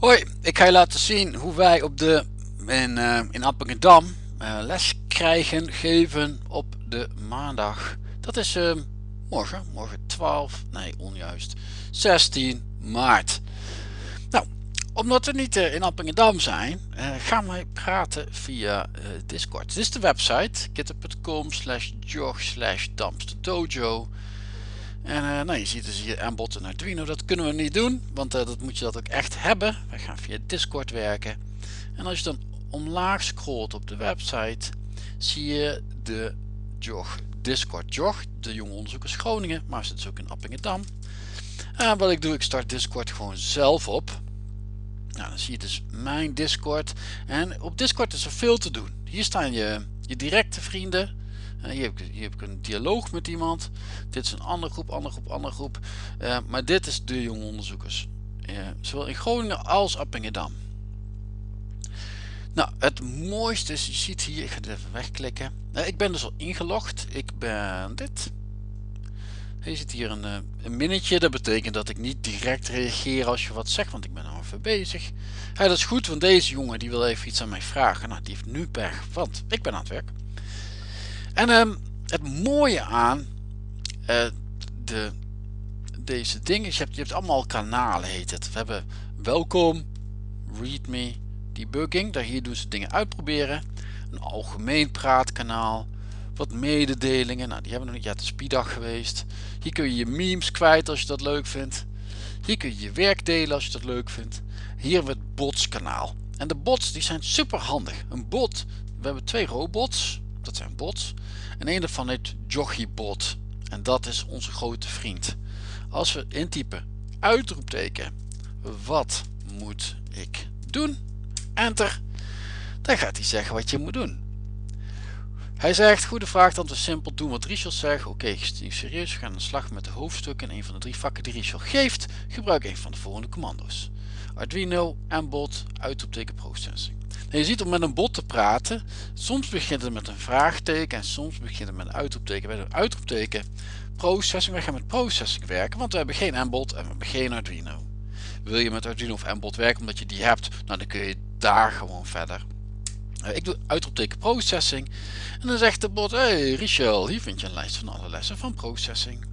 Hoi, ik ga je laten zien hoe wij op de, in, uh, in Appingedam uh, les krijgen, geven op de maandag. Dat is uh, morgen, morgen 12, nee onjuist, 16 maart. Nou, omdat we niet in Appingedam zijn, gaan wij praten via Discord. Dit is de website, github.com slash jog slash dojo. En uh, nou, je ziet dus hier aanbod en Arduino. Dat kunnen we niet doen, want uh, dat moet je dat ook echt hebben. Wij gaan via Discord werken. En als je dan omlaag scrolt op de website, zie je de JOG Discord JOG, de jonge onderzoekers Groningen, maar zit dus ook in Appingedam. En wat ik doe, ik start Discord gewoon zelf op. Nou, dan zie je dus mijn Discord. En op Discord is er veel te doen. Hier staan je, je directe vrienden, hier heb, ik, een dialoog met iemand. Dit is een andere groep, andere groep, andere groep. Uh, maar dit is de jonge onderzoekers. Uh, zowel in Groningen als Appingedam. Nou, het mooiste is, je ziet hier, ik ga het even wegklikken. Uh, ik ben dus al ingelogd. Ik ben dit. Je ziet hier een, een minnetje. Dat betekent dat ik niet direct reageer als je wat zegt, want ik ben al even bezig. dat is goed, want deze jongen die wil even iets aan mij vragen. Nou, die heeft nu pech, want ik ben aan het werk. En um, het mooie aan uh, de, deze dingen, je hebt, je hebt allemaal kanalen heet het. We hebben welkom, readme, debugging, daar hier doen ze dingen uitproberen. Een algemeen praatkanaal, wat mededelingen, nou die hebben we nog niet, ja het is geweest. Hier kun je je memes kwijt als je dat leuk vindt. Hier kun je je werk delen als je dat leuk vindt. Hier hebben we het bots kanaal. En de bots die zijn super handig. Een bot, we hebben twee robots, dat zijn bots. En een daarvan heet Joggiebot. En dat is onze grote vriend. Als we intypen uitroepteken wat moet ik doen? Enter. Dan gaat hij zeggen wat je moet doen. Hij zegt, goede vraag, dan te simpel doen wat Richel zegt. Oké, okay, serieus, we gaan aan de slag met de hoofdstukken in een van de drie vakken die Richel geeft. Gebruik een van de volgende commando's. Arduino, Mbot, uitroepteken processing. Nou, je ziet om met een bot te praten, soms begint het met een vraagteken en soms begint het met een uitroepteken. Bij een uitroepteken processing, we gaan met processing werken, want we hebben geen Mbot en we hebben geen Arduino. Wil je met Arduino of Mbot werken omdat je die hebt, nou dan kun je daar gewoon verder. Eh, ik doe uitroepteken processing en dan zegt de bot, hey Richel, hier vind je een lijst van alle lessen van processing.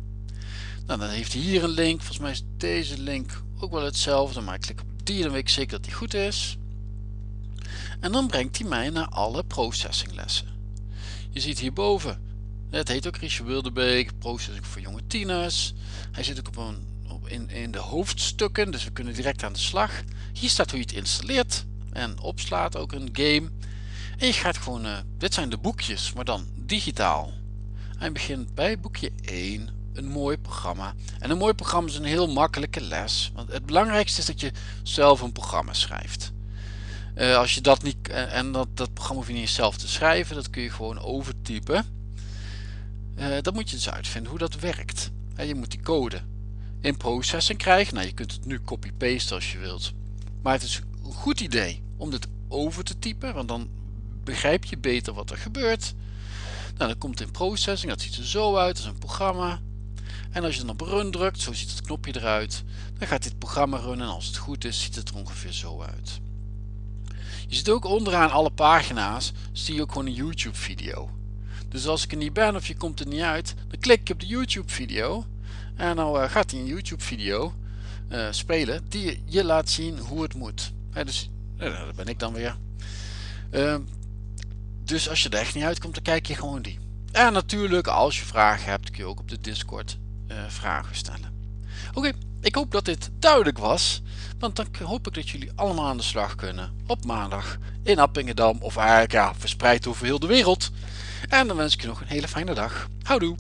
Nou, dan heeft hij hier een link, volgens mij is deze link ook wel hetzelfde, maar ik klik op die dan weet ik zeker dat die goed is. En dan brengt hij mij naar alle processinglessen. Je ziet hierboven, het heet ook Richard Wildebeek, processing voor jonge tieners. Hij zit ook op een, op in, in de hoofdstukken, dus we kunnen direct aan de slag. Hier staat hoe je het installeert en opslaat, ook een game. En je gaat gewoon, uh, dit zijn de boekjes, maar dan digitaal. Hij begint bij boekje 1, een mooi programma. En een mooi programma is een heel makkelijke les. Want het belangrijkste is dat je zelf een programma schrijft. Uh, als je dat niet, en dat, dat programma hoef je niet zelf te schrijven, dat kun je gewoon overtypen. Uh, dan moet je dus uitvinden hoe dat werkt. je moet die code in processing krijgen. Nou, je kunt het nu copy-paste als je wilt. Maar het is een goed idee om dit over te typen, want dan begrijp je beter wat er gebeurt. Nou, dan komt in processing, dat ziet er zo uit, dat is een programma. En als je dan op run drukt, zo ziet het knopje eruit, dan gaat dit programma runnen en als het goed is, ziet het er ongeveer zo uit. Je ziet ook onderaan alle pagina's, zie je ook gewoon een YouTube video. Dus als ik er niet ben of je komt er niet uit, dan klik je op de YouTube video. En dan uh, gaat hij een YouTube video uh, spelen die je laat zien hoe het moet. dus uh, dat ben ik dan weer. Ehm, dus als je er echt niet uitkomt, dan kijk je gewoon die. En natuurlijk, als je vragen hebt, kun je ook op de Discord eh, vragen stellen. Oké, ik hoop dat dit duidelijk was. Want dan hoop ik dat jullie allemaal aan de slag kunnen op maandag in Appingedam of eigenlijk ja, verspreid over heel de wereld. En dan wens ik je nog een hele fijne dag. Houdoe!